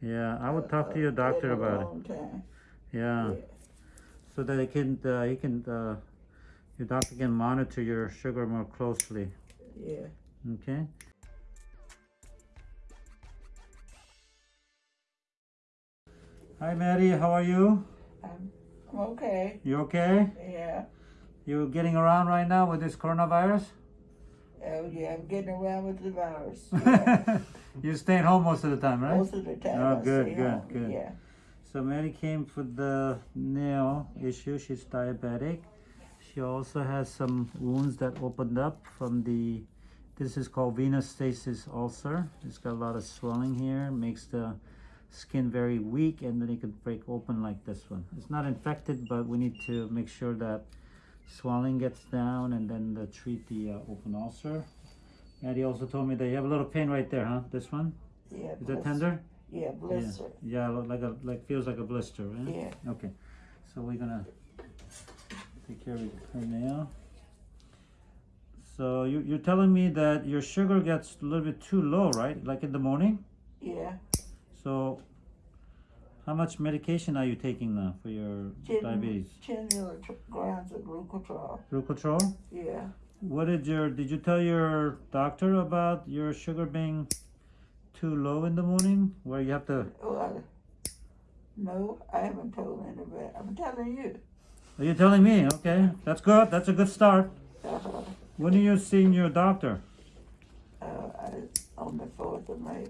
Yeah, I would talk to your doctor about it. Yeah, Yeah. so that it can, uh, he can, uh, your doctor can monitor your sugar more closely. Yeah. Okay. Hi, Maddie. How are you? I'm, I'm okay. You okay? Yeah. You getting around right now with this coronavirus? Oh yeah, I'm getting around with the virus. Yeah. you staying home most of the time, right? Most of the time. Oh, I good, good, home. good. Yeah. So Mary came for the nail issue. She's diabetic. She also has some wounds that opened up from the, this is called venous stasis ulcer. It's got a lot of swelling here, makes the skin very weak and then it can break open like this one. It's not infected, but we need to make sure that swelling gets down and then uh, treat the uh, open ulcer. Maddie also told me that you have a little pain right there, huh? This one? Yeah. Is that blister. tender? Yeah, blister. Yeah, lo- like a like feels like a blister, right? Yeah. Okay, so we're gonna take care of her nail. So you you're telling me that your sugar gets a little bit too low, right? Like in the morning. Yeah. So how much medication are you taking now for your Ten, diabetes? ten milligrams of glucotrol. Glucotrol. Yeah. What did your did you tell your doctor about your sugar being too low in the morning, where you have to? Well, no, I haven't told anybody. I'm telling you. Are you telling me? Okay, that's good. That's a good start. Uh, When are you seeing your doctor? uh, I, on the fourth of May.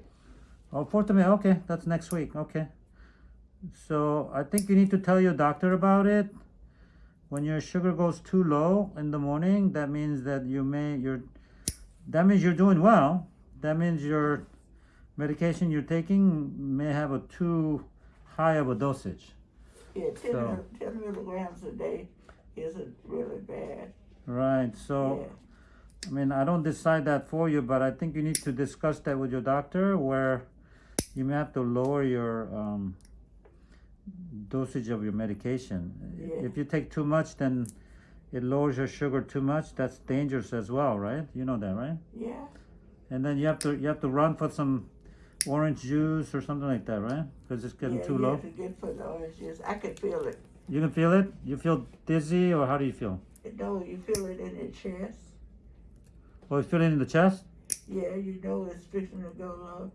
Oh, fourth of May. Okay, that's next week. Okay. So I think you need to tell your doctor about it. When your sugar goes too low in the morning, that means that you may you're that means you're doing well. That means your medication you're taking may have a too high of a dosage. Yeah, 10, So- 10 milligrams a day isn't really bad. Right. So yeah. I mean, I don't decide that for you, but I think you need to discuss that with your doctor where you may have to lower your um, dosage of your medication. Yeah. If you take too much, then it lowers your sugar too much. That's dangerous as well, right? You know that, right? Yeah. And then you have to you have to run for some orange juice or something like that, right? Because it's getting yeah, too you low. have to get for the orange juice. I can feel it. You can feel it. You feel dizzy, or how do you feel? No, you feel it in your chest. Oh, you feel it in the chest. Yeah, you know it's fixing to go low.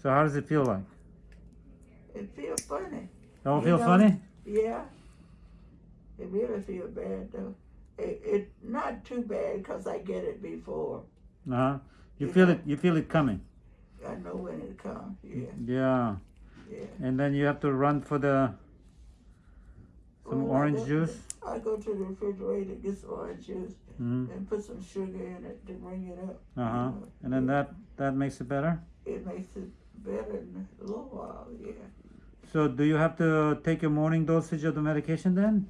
So how does it feel like? It feels funny. Oh, You feel know- funny? Yeah. It really feels bad though. It, it not too bad because I get it before. Uh huh. You You feel know. it. You feel it coming. I know when it comes. Yeah, Yeah. yeah. And then you have to run for the some Well, I orange go- juice. I go to the refrigerator, get some orange juice, hmm and put some sugar in it to bring it up. Uh huh. you know. And then that that makes it better. It makes it better in a little while, yeah. So do you have to take your morning dosage of the medication then?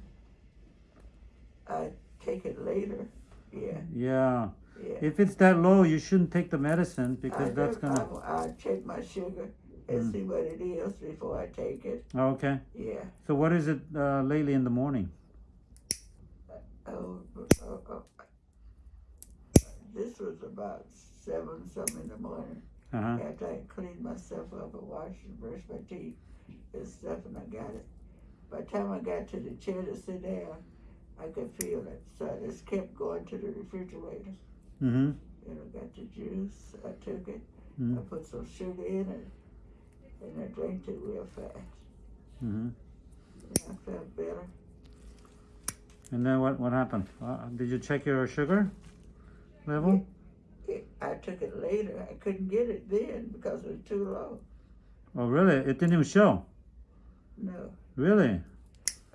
I take it later, yeah, Yeah. yeah. If it's that low, you shouldn't take the medicine I because that's gonna. I, I check my sugar and Mm. see what it is before I take it, Oh, okay. yeah. So what is it uh, lately in the morning? Oh, oh, oh. This was about seven something in the morning. Uh huh. After I cleaned myself up and washed and brushed my teeth and stuff, and I got it. By the time I got to the chair to sit down, I could feel it. So I just kept going to the refrigerator. Mm-hmm. And I got the juice. I took it. Mhm. I put some sugar in it, and I drank it real fast. Mm-hmm. And I felt better. And then what what happened? Uh, did you check your sugar level? It, I took it later. I couldn't get it then because it was too low. Oh, really? It didn't even show. No, Really?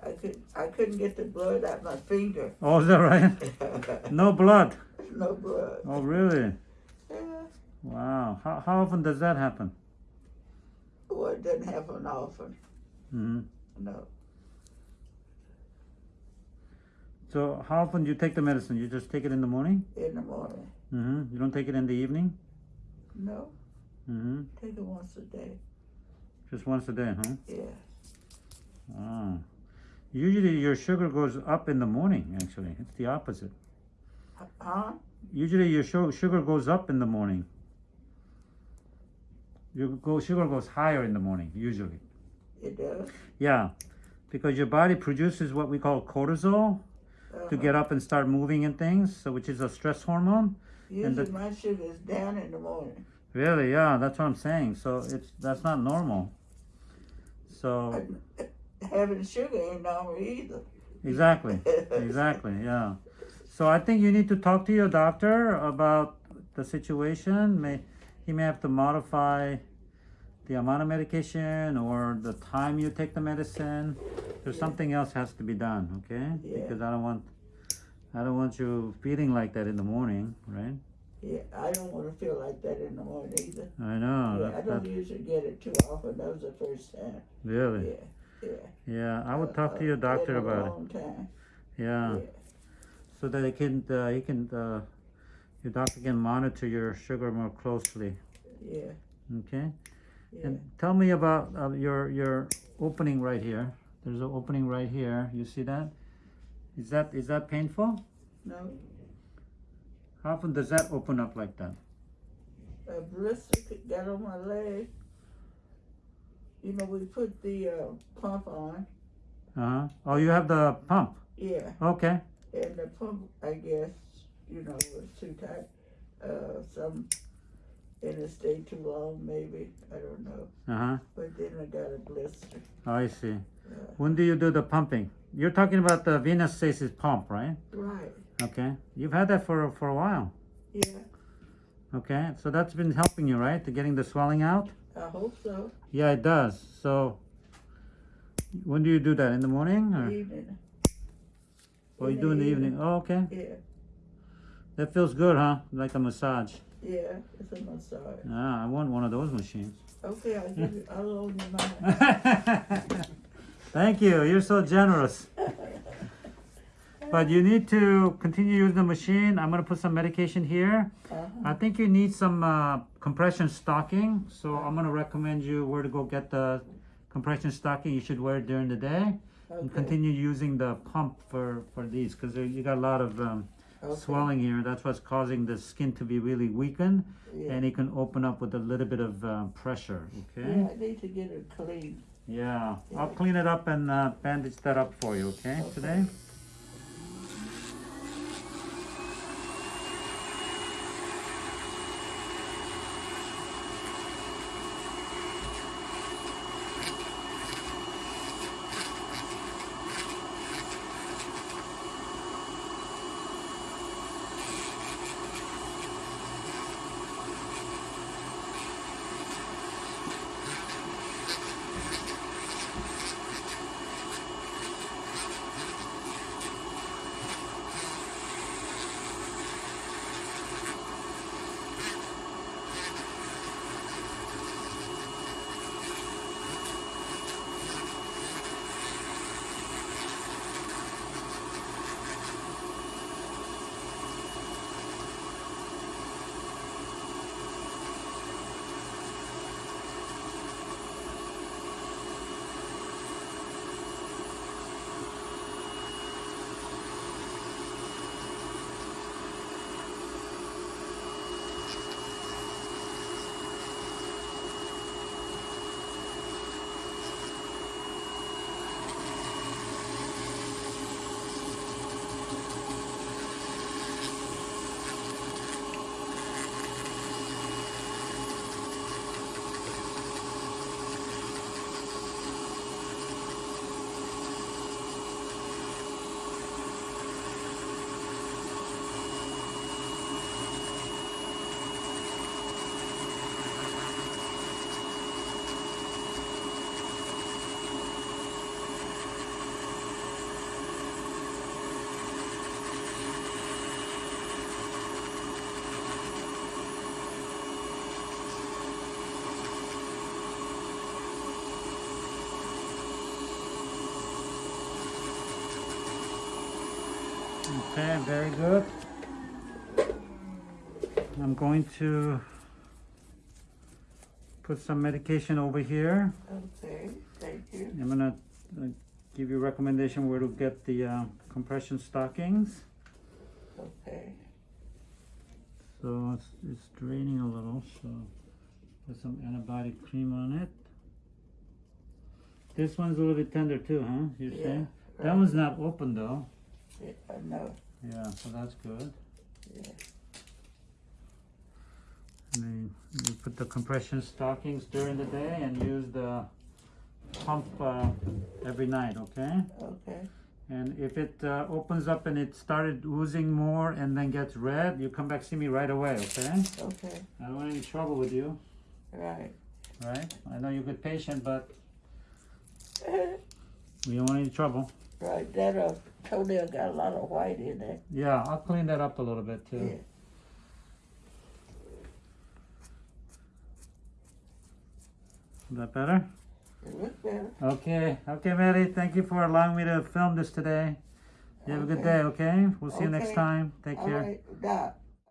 I could. I couldn't get the blood out my finger. Oh, is that right? No blood. no blood. Oh, really? Yeah. Wow. How, how often does that happen? Well, it doesn't happen often. Mm -hmm. No. So how often do you take the medicine? You just take it in the morning? In the morning. Hmm You don't take it in the evening? No. hmm Take it once a day. Just once a day, huh? Yeah. Ah. Usually your sugar goes up in the morning, actually. It's the opposite. Huh? Usually your su- sugar goes up in the morning. your go sugar goes higher in the morning usually. It does. Yeah, because your body produces what we call cortisol to Uh-huh. get up and start moving and things, so which is a stress hormone. Usually the- my sugar is down in the morning. Really, yeah, that's what I'm saying. So it's that's not normal. So having sugar ain't normal either. exactly, exactly, yeah. So I think you need to talk to your doctor about the situation. May he may have to modify the amount of medication or the time you take the medicine. There's Yeah. something else has to be done, okay? Yeah. Because I don't want I don't want you feeling like that in the morning, right? Yeah, I don't want to feel like that in the morning either. I know. yeah, that- I don't that- usually get it too often. That was the first time. really. Yeah, yeah. Yeah, I would Uh, talk to uh, your doctor a about it. Yeah. Yeah. so that he can uh, he can uh, your doctor can monitor your sugar more closely. Yeah, Okay, yeah. and tell me about uh, your your opening right here. There's an opening right here. You see that? Is that is that painful? No, How often does that open up like that? a blister could- got on my leg. You know, we put the uh, pump on. Uh huh. Oh, you have the pump. Yeah, Okay. and the pump, I guess, you know, was too tight. Uh, some, and it stayed too long, maybe. I don't know. Uh huh. But then I got a blister. Oh, I see. Uh, When do you do the pumping? You're talking about the venous stasis pump, right? right. Okay. You've had that for for a while. Yeah, Okay. So that's been helping you, right? To getting the swelling out. I hope so. Yeah, it does. So, when do you do that? In the morning, or Evening. or you do in the evening? Oh, okay. Yeah, That feels good, huh? Like a massage. Yeah, it's a massage. Ah, I want one of those machines. Okay, I'll give you, I'll loan you mine. Thank you. You're so generous. But you need to continue using the machine. I'm gonna put some medication here. Uh-huh. I think you need some uh, compression stocking. So I'm gonna recommend you where to go get the compression stocking. You should wear it during the day. and continue using the pump for for these because you got a lot of um, okay, swelling here that's what's causing the skin to be really weakened yeah. and it can open up with a little bit of um, pressure Yeah, okay I need to get it clean. yeah i'll clean it up and uh, bandage that up for you okay Okay. today okay very good i'm going to put some medication over here Okay, thank you. i'm gonna uh, give you a recommendation where to get the uh, compression stockings Okay, So it's, it's draining a little, so Put some antibiotic cream on it. This one's a little bit tender too, huh? You're Yeah, saying? That one's not open though. Yeah, I know. Yeah, so that's good. Yeah. And then you put the compression stockings during the day and use the pump uh, every night, okay? Okay. And if it uh, opens up and it started oozing more and then gets red, you come back see me right away, okay? Okay. I don't want any trouble with you, Right. right? I know you're good patient, but we don't want any trouble. right. That uh, toenail got a lot of white in there. Yeah, I'll clean that up a little bit too. Yeah. Is that better? It looks better. Okay, okay, Mary, thank you for allowing me to film this today. You have a good day, okay? We'll see you next time. Take All care. right.